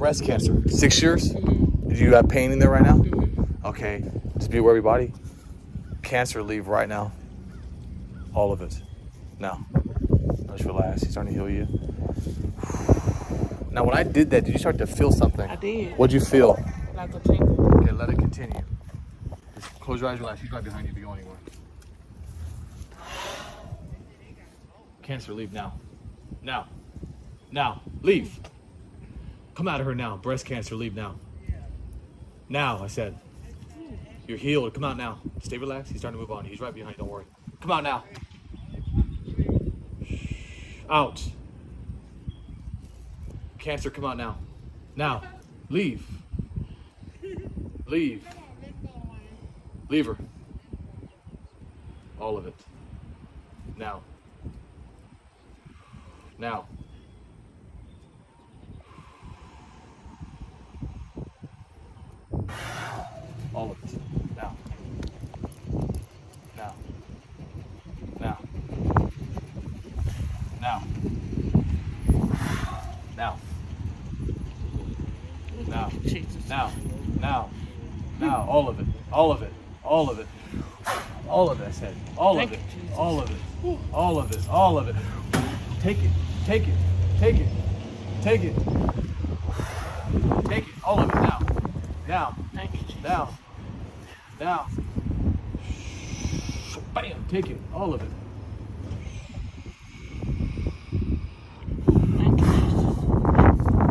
breast cancer. Six years? Do you have pain in there right now? Mm-hmm. Okay. Just be aware of your body. Cancer, leave right now. All of it. Now. Just relax. He's starting to heal you. Now, when I did that, did you start to feel something? I did. What'd you feel? Like a tingle. Okay, let it continue. Just close your eyes, relax. He's right behind you if you go anywhere. Cancer, leave now. Now. Now. Leave. Come out of her now. Breast cancer, leave now. Now, I said. You're healed. Come out now. Stay relaxed. He's starting to move on. He's right behind. Don't worry. Come out now. Out. Cancer, come out now. Now. Leave. Leave. Leave her. All of it. Now. Now. All of it. Now. Now. Now. Now. Now. Now. Now. Now. Now. All of it. All of it. All of it. All of it, I said. All of it. All of it. All of it. All of it. Take it. Take it. Take it. Take it. Take it. All of it now. Now. Thank you, Now. Now. Bam. Take it. All of it. Thank you, Jesus.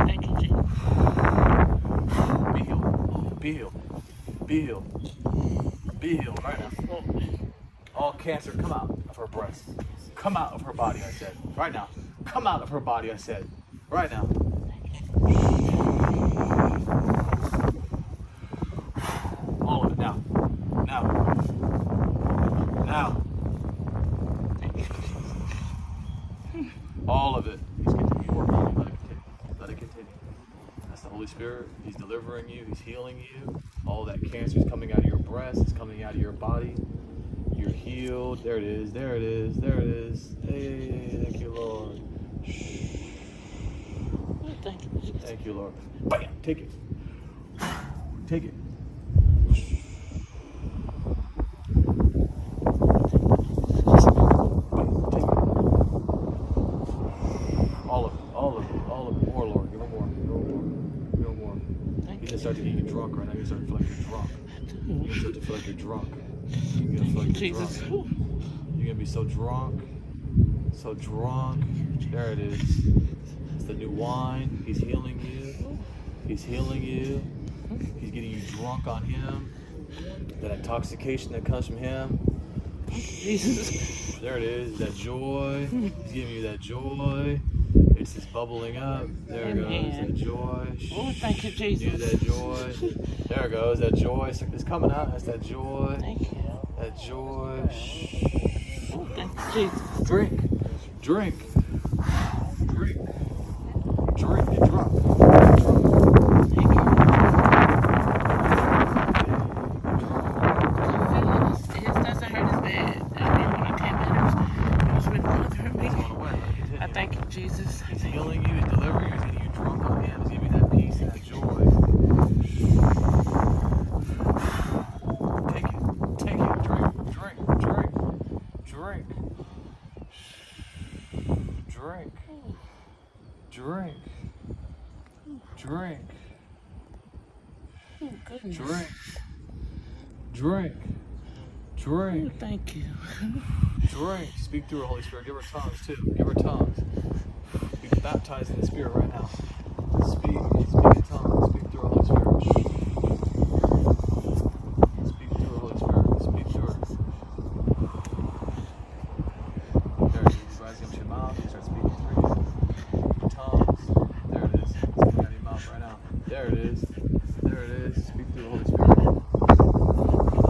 Thank you, Jesus. Be healed. Be healed right now. All cancer, come out of her breast. Come out of her body, I said. Right now. Come out of her body, I said. Right now. All of it now. Now. Now. All of it. He's continuing working on you. Let it continue. Let it continue. That's the Holy Spirit. He's delivering you. He's healing you. All that cancer is coming out of your breast. It's coming out of your body. You're healed. There it is. There it is. There it is. Hey, thank you, Lord. Thank you, Thank you, Lord. Bam! Take it. Take it. Bam, Take it. All of it. All of it. All of it. More, Lord. Give him more. Give him more. Give him more. Thank You're you. gonna start to get you drunk right now. You're gonna start to feel like you're drunk. You're gonna start to feel like you're drunk. You're gonna feel like you're Jesus. drunk. You're gonna be so drunk, so drunk. There it is. It's the new wine. He's healing you. He's healing you. He's getting you drunk on him. That intoxication that comes from him. Jesus. There it is. That joy. He's giving you that joy. It's just bubbling up. There it goes. That joy. Oh, thank you, Do Jesus. that joy. There it goes. That joy. It's coming out. That's that joy. Thank you. That joy. Oh, thank you, Jesus. Drink. Drink. Drink. Drink. Get drunk. Thank you. It just doesn't hurt as bad. I mean, when I came in, it was really bothering me. Going away. Let it I continue. thank you, Jesus. He's healing you. He's delivering you. He's getting you drunk on Him. He's giving you that peace and that joy. Take it. Take it. Drink. Drink. Drink. Drink. Drink. Drink. Drink. Oh, goodness. Drink. Drink. Oh, Drink. thank you. Drink. Speak through her, Holy Spirit. Give her tongues too. Give her tongues. Be baptized in the Spirit right now. Speak. Speak in tongues. Speak through her, Holy Spirit. Speak through her, Holy Spirit. Speak through her. There it is. Rising up to your mouth. You start speaking through you. Tongues. There it is. It's coming out of your mouth right now. There it is. There it is. Speak through the Holy Spirit.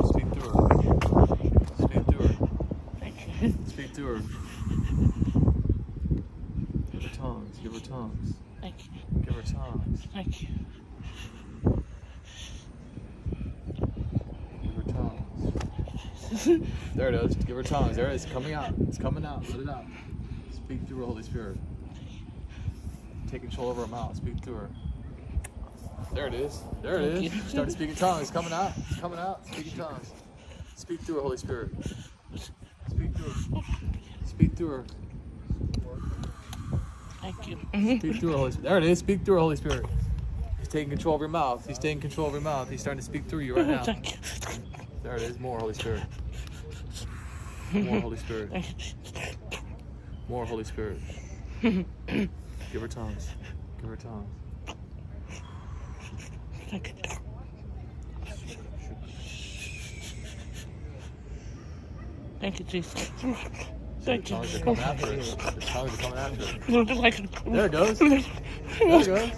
Speak through her. Speak through her. Thank you. Speak to her. Give her tongues. Give her tongues. Thank you. Give her tongues. Thank you. Give her tongues. There it is. Give her tongues. There it is. Coming out. It's coming out. Let it out. Speak through her, Holy Spirit. Take control of her mouth. Speak through her. There it is. There it Thank is. you. Start speaking tongues. It's coming out. It's coming out. Speaking tongues. Speak through her, Holy Spirit. Speak through her. Speak through her. Thank you. Speak through her, Holy Spirit. There it is. Speak through her, Holy Spirit. He's taking control of your mouth. He's taking control of your mouth. He's starting to speak through you right now. Thank you. There it is. More Holy Spirit. More Holy Spirit. Thank you, Jesus. More Holy Spirit. Give her tongues. Give her tongues. Thank you. Thank you, Jesus. The Thank you. Oh. tongues coming after tongues are coming after her. Lord, just like There it goes. There it goes.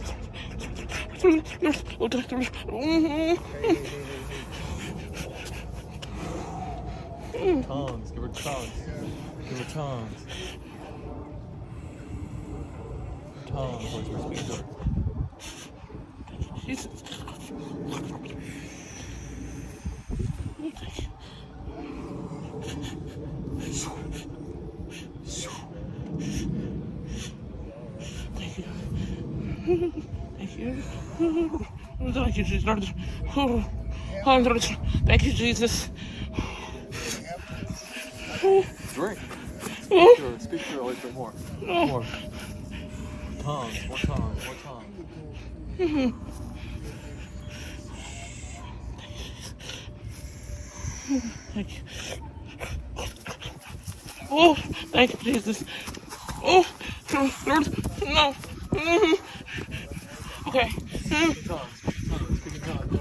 Mm-hmm. Tongues. Give her tongues. Give her tongues. Tongues. Holy Spirit, speak to. Jesus. Thank you. Thank you. Thank you, Jesus. Lord. Oh, Lord. Thank you, Jesus. Drink. Speak to her. Speak to her. Holy Spirit, more. More. Tongues. More tongues. More tongues. Thank you. Oh, thank you, Jesus. Oh, Lord, no. Mhm. Okay. Mm, Speak in tongues. Speak in tongues. Speak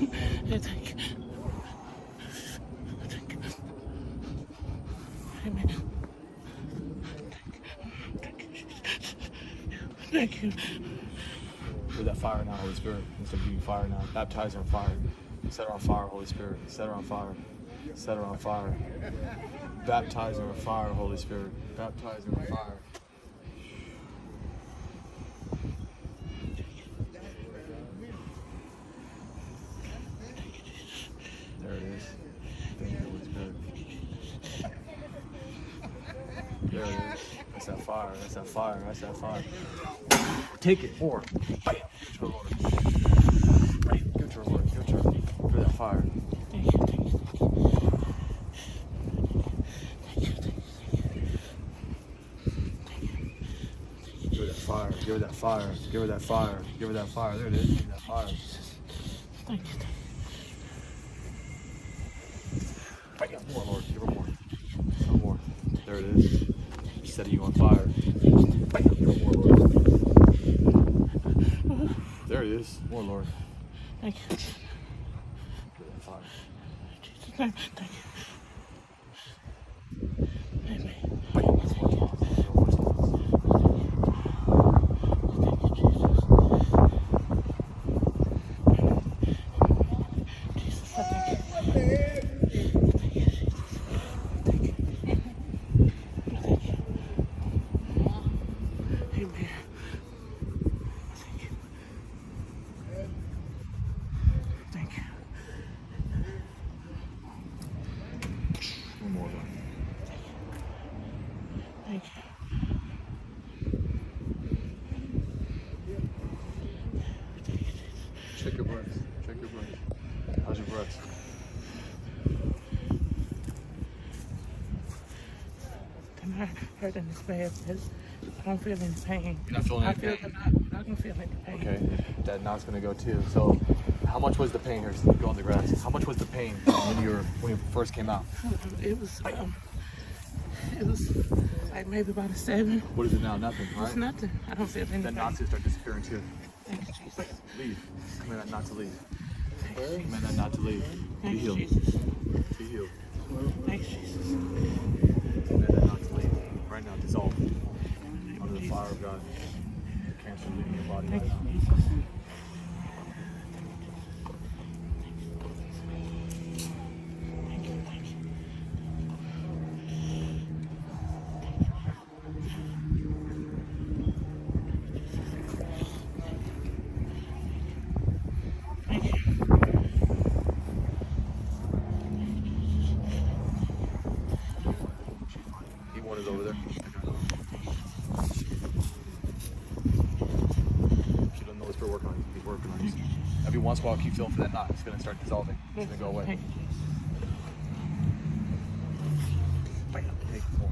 Yeah, thank you. Thank you. Amen. Thank you. With that fire now, Holy Spirit. Instead of being fire now. Baptize in fire. Set her on fire, Holy Spirit. Set her on fire. Set her on fire. Baptize her in fire, Holy Spirit. Baptize her in fire. There it is. Thank you, Holy Spirit. There it is. That's that fire. That's that fire. That's that fire. Take it. More. Bam. To her, Lord. It to her, Lord. Her. Give her that fire. Give her that fire. Give her that fire. Give her that fire. Give her that fire. There it is. Give her that fire. Thank you, thank Bam. More, Lord. Give her more. Some more. There it is. Setting you on fire. Bam. Give her more, Lord. There it is. More, Lord. Thank you. Give her that fire. Jesus' name, thank you. Amen. Bam. More tongues. More tongues. Thank you, Jesus. Jesus, I thank you. Thank you, Jesus. Thank you. Thank you. Amen. Thank you. Thank you. One more, Lord. Thank you. Check your breath. Check your breath. How's your breath? Heard in this bed says, I don't feel any pain. You're not feeling I any feel pain? the knot. I can feel any pain. Okay, that knot's gonna go too. So, how much was the pain here? Go on the grass. How much was the pain when you were when you first came out? It was, um, it was like maybe about a seven. What is it now? Nothing, It's nothing. I don't feel anything. That knot's gonna start disappearing too. Thank you, Jesus. Leave. Command that knot to leave. Thank you, Jesus. Command that knot to leave. Be Thank you, healed. Jesus. Be healed. Thank you, Jesus. Command that knot to leave. Right now, dissolve under the fire of God. Cancer leaving your body right Thank you, now. Jesus. working on you. Every once in a while, keep feeling for that knot. It's gonna start dissolving. It's gonna go away. Thank you, Bam. Take more.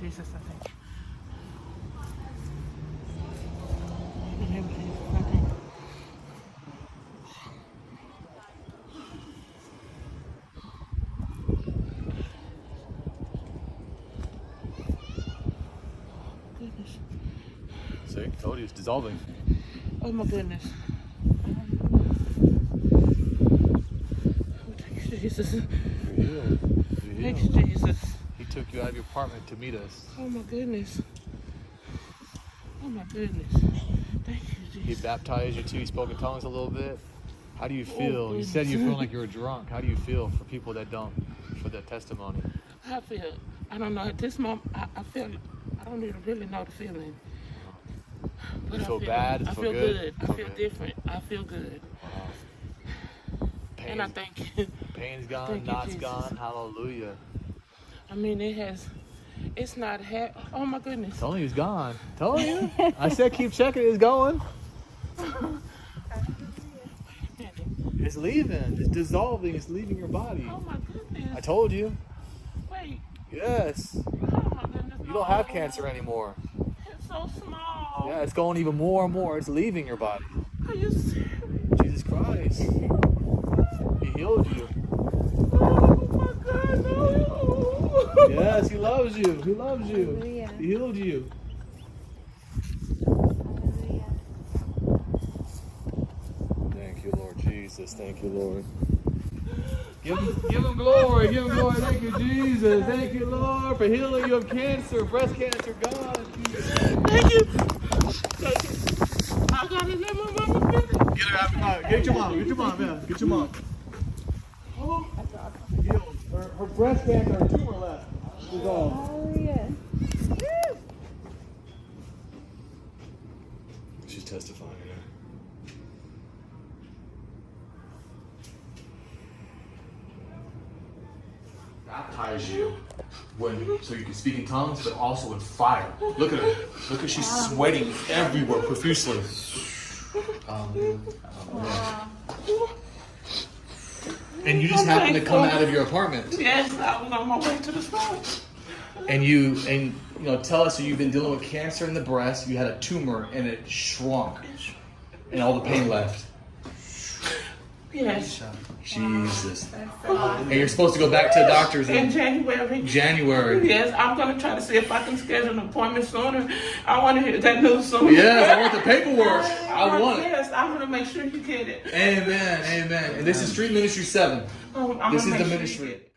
Jesus. I thank you. In the name of Jesus, I thank you. Goodness. See, told you it's dissolving. Oh my goodness. Oh, thank you, Jesus. You're healed. You're Thanks. Jesus. He took you out of your apartment to meet us. Oh my goodness. Oh my goodness. Thank you, Jesus. He baptized you too. He spoke in tongues a little bit. How do you oh, feel? you said you feel like you were drunk. How do you feel for people that don't, for that testimony? I feel, I don't know, at this moment, I, I feel, I don't even really know the feeling. But You I feel bad? I Feel feel good? good. I Feel feel good. different. I feel good. Pain, And I thank you. Pain's gone, Thank knots gone. Hallelujah. I mean, it has, it's not, ha- oh my goodness. You it's gone. Telling you. I said keep checking. It's going. It's leaving. It's dissolving. It's leaving your body. Oh my goodness. I told you. Wait. Yes. Oh my goodness. You don't have cancer anymore. It's so small. Yeah, it's going even more and more. It's leaving your body. Are you serious? Jesus Christ. He healed you. My God, no. Yes, he loves you. He loves you. Hallelujah. He healed you. Hallelujah. Thank you, Lord Jesus. Thank you, Lord. Give him, give him glory. Give him glory. Thank you, Jesus. Thank you, Lord, for healing you of cancer, breast cancer. God. Thank you. Thank you. I gotta let my mama. Get her out. Get your mom. Get your mom. Yeah. Get your mom. Oh, Her, her breast cancer, her tumor left. Dissolved. Hallelujah. She's testifying. Baptize you when so you can speak in tongues, but also in fire. Look at her. Look at she's sweating everywhere profusely. Um, and you just happen to come out of your apartment, yes, I was on my way to the store. and you and you know tell us that you've been dealing with cancer in the breast. You had a tumor, and it shrunk, and all the pain left. Yes, Jesus. And you're supposed to go back to the doctors in in January. January. Yes, I'm gonna try to see if I can schedule an appointment sooner. I want to hear that news sooner. Yes, I want the paperwork. I want it. Yes, I'm gonna make sure you get it. Amen. Amen. And this is Street Ministry 7. Um, I'm This gonna is the make sure you ministry. get it.